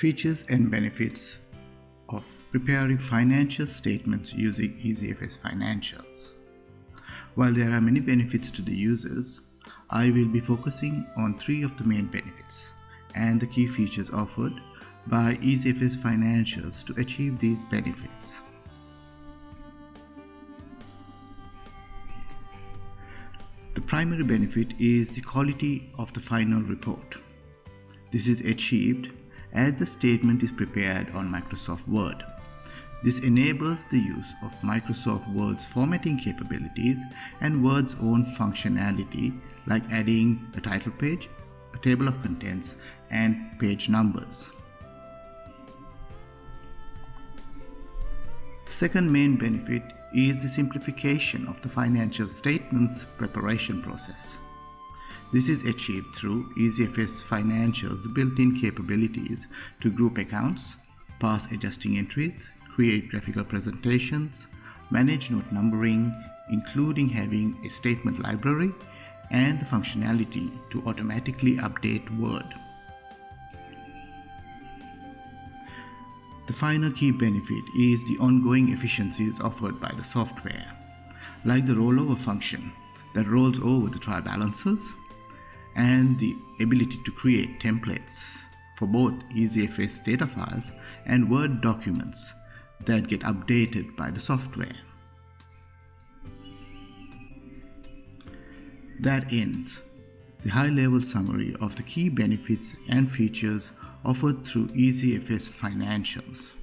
Features and benefits of preparing financial statements using EasyFS Financials. While there are many benefits to the users, I will be focusing on three of the main benefits and the key features offered by EasyFS Financials to achieve these benefits. The primary benefit is the quality of the final report. This is achieved as the statement is prepared on Microsoft Word. This enables the use of Microsoft Word's formatting capabilities and Word's own functionality like adding a title page, a table of contents, and page numbers. The second main benefit is the simplification of the financial statements preparation process. This is achieved through EasyFS Financial's built-in capabilities to group accounts, pass adjusting entries, create graphical presentations, manage note numbering, including having a statement library, and the functionality to automatically update Word. The final key benefit is the ongoing efficiencies offered by the software, like the rollover function that rolls over the trial balances and the ability to create templates for both EasyFS data files and Word documents that get updated by the software. That ends the high-level summary of the key benefits and features offered through EasyFS Financials.